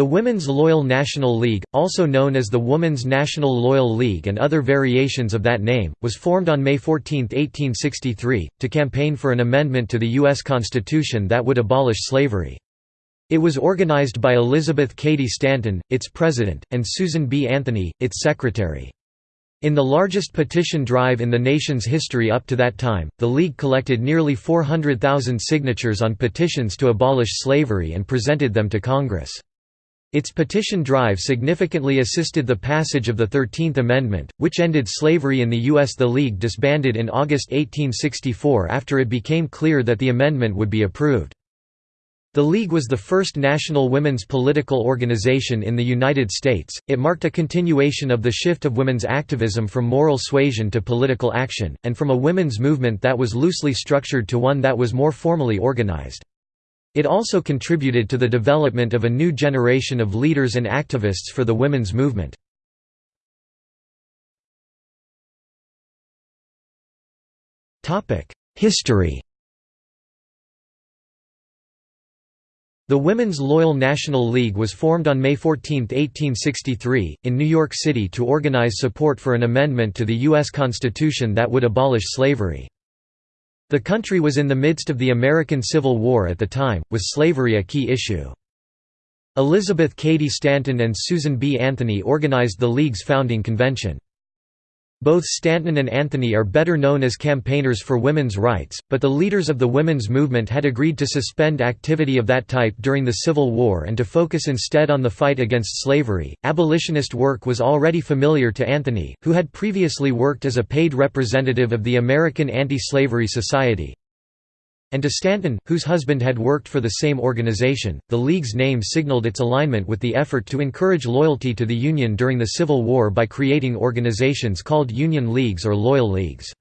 The Women's Loyal National League, also known as the Women's National Loyal League and other variations of that name, was formed on May 14, 1863, to campaign for an amendment to the U.S. Constitution that would abolish slavery. It was organized by Elizabeth Cady Stanton, its president, and Susan B. Anthony, its secretary. In the largest petition drive in the nation's history up to that time, the League collected nearly 400,000 signatures on petitions to abolish slavery and presented them to Congress. Its petition drive significantly assisted the passage of the Thirteenth Amendment, which ended slavery in the U.S. The League disbanded in August 1864 after it became clear that the amendment would be approved. The League was the first national women's political organization in the United States. It marked a continuation of the shift of women's activism from moral suasion to political action, and from a women's movement that was loosely structured to one that was more formally organized. It also contributed to the development of a new generation of leaders and activists for the women's movement. History The Women's Loyal National League was formed on May 14, 1863, in New York City to organize support for an amendment to the U.S. Constitution that would abolish slavery. The country was in the midst of the American Civil War at the time, with slavery a key issue. Elizabeth Cady Stanton and Susan B. Anthony organized the League's founding convention. Both Stanton and Anthony are better known as campaigners for women's rights, but the leaders of the women's movement had agreed to suspend activity of that type during the Civil War and to focus instead on the fight against slavery. Abolitionist work was already familiar to Anthony, who had previously worked as a paid representative of the American Anti-Slavery Society, and to Stanton, whose husband had worked for the same organization. The League's name signaled its alignment with the effort to encourage loyalty to the Union during the Civil War by creating organizations called Union Leagues or Loyal Leagues.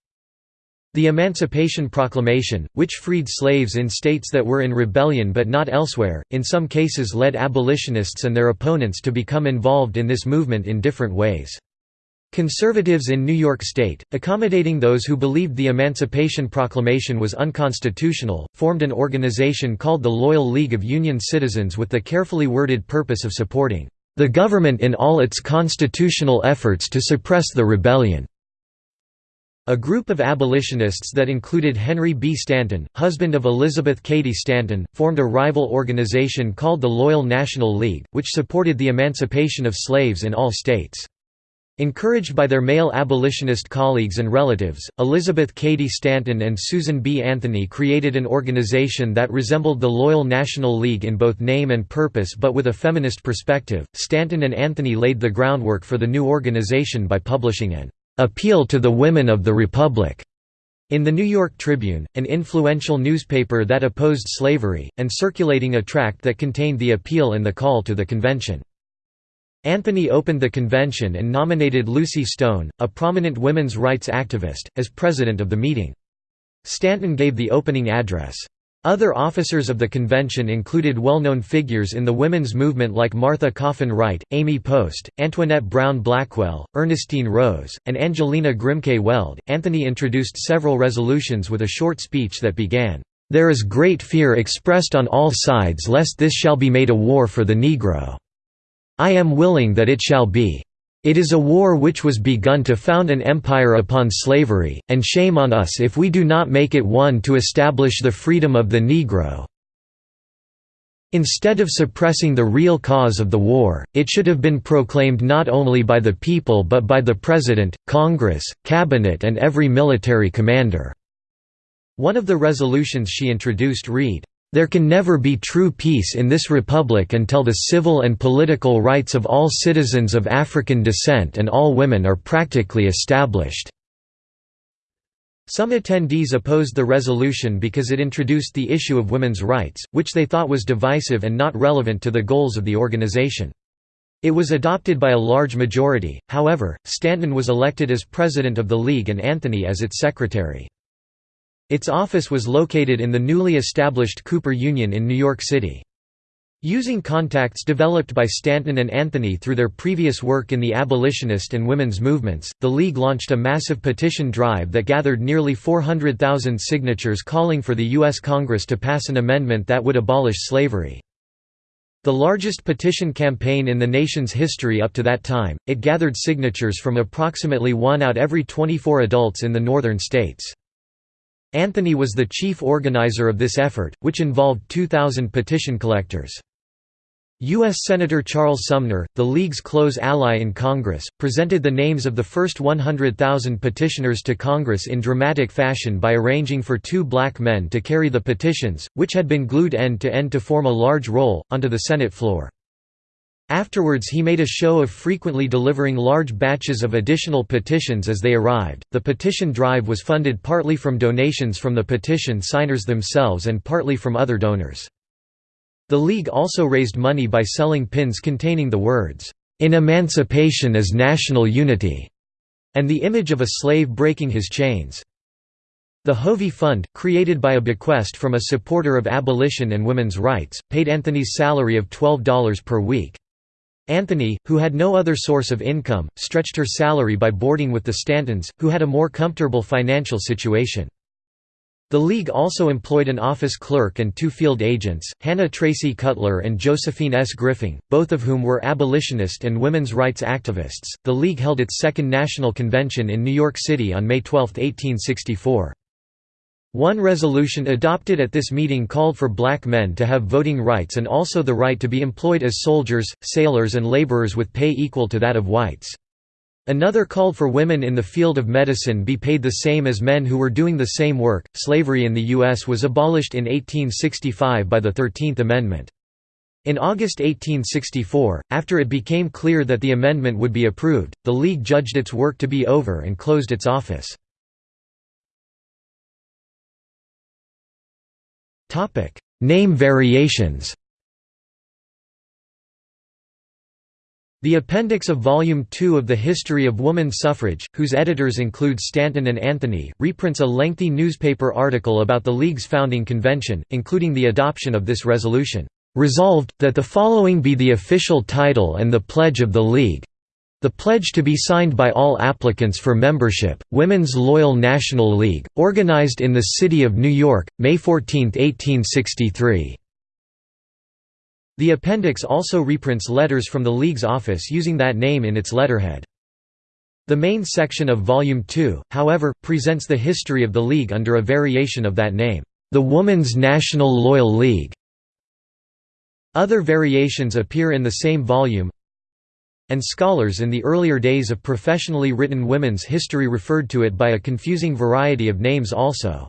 The Emancipation Proclamation, which freed slaves in states that were in rebellion but not elsewhere, in some cases led abolitionists and their opponents to become involved in this movement in different ways. Conservatives in New York State, accommodating those who believed the Emancipation Proclamation was unconstitutional, formed an organization called the Loyal League of Union Citizens with the carefully worded purpose of supporting the government in all its constitutional efforts to suppress the rebellion. A group of abolitionists that included Henry B. Stanton, husband of Elizabeth Cady Stanton, formed a rival organization called the Loyal National League, which supported the emancipation of slaves in all states. Encouraged by their male abolitionist colleagues and relatives, Elizabeth Cady Stanton and Susan B. Anthony created an organization that resembled the Loyal National League in both name and purpose but with a feminist perspective. Stanton and Anthony laid the groundwork for the new organization by publishing an appeal to the women of the Republic in the New York Tribune, an influential newspaper that opposed slavery, and circulating a tract that contained the appeal and the call to the convention. Anthony opened the convention and nominated Lucy Stone, a prominent women's rights activist, as president of the meeting. Stanton gave the opening address. Other officers of the convention included well-known figures in the women's movement like Martha Coffin Wright, Amy Post, Antoinette Brown Blackwell, Ernestine Rose, and Angelina Grimke Weld. Anthony introduced several resolutions with a short speech that began, "There is great fear expressed on all sides lest this shall be made a war for the Negro." I am willing that it shall be. It is a war which was begun to found an empire upon slavery, and shame on us if we do not make it one to establish the freedom of the Negro. Instead of suppressing the real cause of the war, it should have been proclaimed not only by the people but by the President, Congress, Cabinet and every military commander." One of the resolutions she introduced read, there can never be true peace in this republic until the civil and political rights of all citizens of African descent and all women are practically established." Some attendees opposed the resolution because it introduced the issue of women's rights, which they thought was divisive and not relevant to the goals of the organization. It was adopted by a large majority, however, Stanton was elected as president of the League and Anthony as its secretary. Its office was located in the newly established Cooper Union in New York City. Using contacts developed by Stanton and Anthony through their previous work in the abolitionist and women's movements, the League launched a massive petition drive that gathered nearly 400,000 signatures calling for the U.S. Congress to pass an amendment that would abolish slavery. The largest petition campaign in the nation's history up to that time, it gathered signatures from approximately one out every 24 adults in the northern states. Anthony was the chief organizer of this effort, which involved 2,000 petition collectors. U.S. Senator Charles Sumner, the League's close ally in Congress, presented the names of the first 100,000 petitioners to Congress in dramatic fashion by arranging for two black men to carry the petitions, which had been glued end to end to form a large roll, onto the Senate floor. Afterwards he made a show of frequently delivering large batches of additional petitions as they arrived. The petition drive was funded partly from donations from the petition signers themselves and partly from other donors. The League also raised money by selling pins containing the words, "'In emancipation is national unity' and the image of a slave breaking his chains. The Hovey Fund, created by a bequest from a supporter of abolition and women's rights, paid Anthony's salary of $12 per week. Anthony, who had no other source of income, stretched her salary by boarding with the Stantons, who had a more comfortable financial situation. The League also employed an office clerk and two field agents, Hannah Tracy Cutler and Josephine S. Griffing, both of whom were abolitionist and women's rights activists. The League held its second national convention in New York City on May 12, 1864. One resolution adopted at this meeting called for black men to have voting rights and also the right to be employed as soldiers, sailors and laborers with pay equal to that of whites. Another called for women in the field of medicine be paid the same as men who were doing the same work. Slavery in the U.S. was abolished in 1865 by the Thirteenth Amendment. In August 1864, after it became clear that the amendment would be approved, the League judged its work to be over and closed its office. Name variations The appendix of Volume 2 of the History of Woman Suffrage, whose editors include Stanton and Anthony, reprints a lengthy newspaper article about the League's founding convention, including the adoption of this resolution. Resolved, that the following be the official title and the pledge of the League. The pledge to be signed by all applicants for membership, Women's Loyal National League, organized in the city of New York, May 14, 1863. The appendix also reprints letters from the League's office using that name in its letterhead. The main section of Volume 2, however, presents the history of the League under a variation of that name, the Woman's National Loyal League. Other variations appear in the same volume, and scholars in the earlier days of professionally written women's history referred to it by a confusing variety of names also.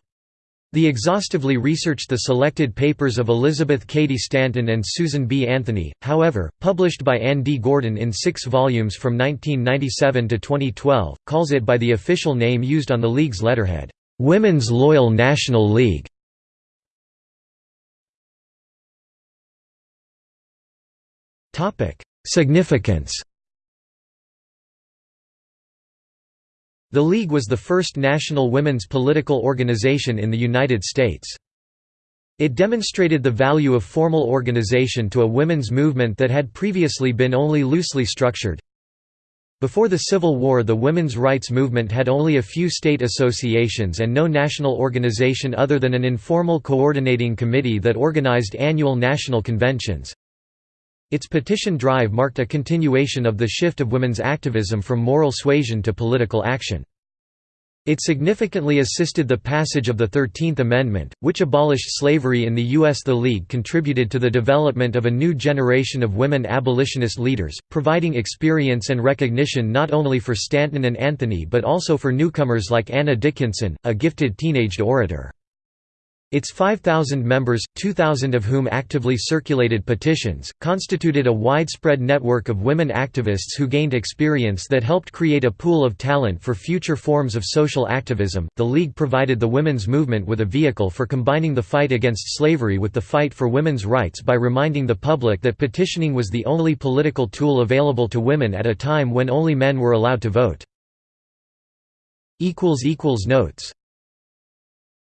The exhaustively researched the selected papers of Elizabeth Cady Stanton and Susan B. Anthony, however, published by Ann D. Gordon in six volumes from 1997 to 2012, calls it by the official name used on the League's letterhead, "'Women's Loyal National League". Significance The League was the first national women's political organization in the United States. It demonstrated the value of formal organization to a women's movement that had previously been only loosely structured. Before the Civil War the women's rights movement had only a few state associations and no national organization other than an informal coordinating committee that organized annual national conventions. Its petition drive marked a continuation of the shift of women's activism from moral suasion to political action. It significantly assisted the passage of the Thirteenth Amendment, which abolished slavery in the U.S. The League contributed to the development of a new generation of women abolitionist leaders, providing experience and recognition not only for Stanton and Anthony but also for newcomers like Anna Dickinson, a gifted teenaged orator. Its 5,000 members, 2,000 of whom actively circulated petitions, constituted a widespread network of women activists who gained experience that helped create a pool of talent for future forms of social activism. The League provided the women's movement with a vehicle for combining the fight against slavery with the fight for women's rights by reminding the public that petitioning was the only political tool available to women at a time when only men were allowed to vote. Notes